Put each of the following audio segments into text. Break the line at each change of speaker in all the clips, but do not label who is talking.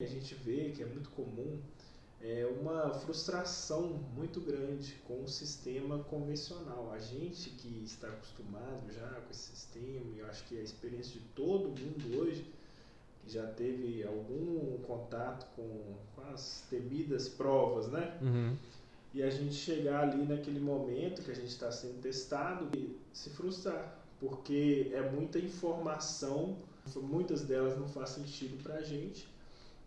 A gente vê que é muito comum é uma frustração muito grande com o sistema convencional. A gente que está acostumado já com esse sistema, e eu acho que é a experiência de todo mundo hoje, que já teve algum contato com, com as temidas provas, né?
Uhum.
E a gente chegar ali naquele momento que a gente está sendo testado e se frustrar, porque é muita informação, muitas delas não faz sentido para a gente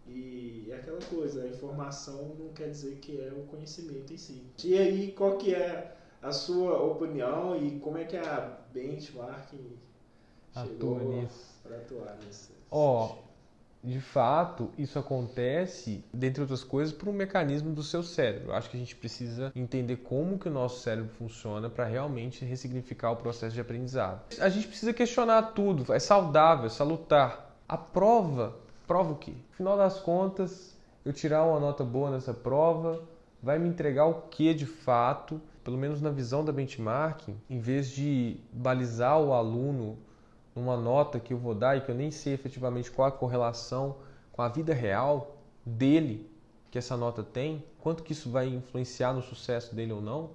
e é aquela coisa, a informação não quer dizer que é o conhecimento em si. E aí, qual que é a sua opinião e como é que a benchmarking chegou para atuar nesse
Ó, oh, de fato, isso acontece, dentre outras coisas, por um mecanismo do seu cérebro. Acho que a gente precisa entender como que o nosso cérebro funciona para realmente ressignificar o processo de aprendizado. A gente precisa questionar tudo, é saudável, é salutar. A prova prova o quê? No final das contas, eu tirar uma nota boa nessa prova vai me entregar o que de fato, pelo menos na visão da benchmarking, em vez de balizar o aluno numa nota que eu vou dar e que eu nem sei efetivamente qual a correlação com a vida real dele que essa nota tem, quanto que isso vai influenciar no sucesso dele ou não,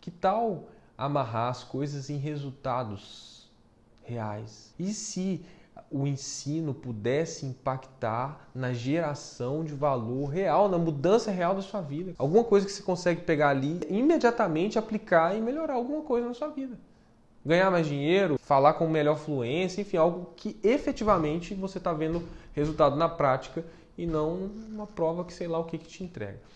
que tal amarrar as coisas em resultados reais? E se o ensino pudesse impactar na geração de valor real, na mudança real da sua vida. Alguma coisa que você consegue pegar ali, imediatamente aplicar e melhorar alguma coisa na sua vida. Ganhar mais dinheiro, falar com melhor fluência, enfim, algo que efetivamente você está vendo resultado na prática e não uma prova que sei lá o que, que te entrega.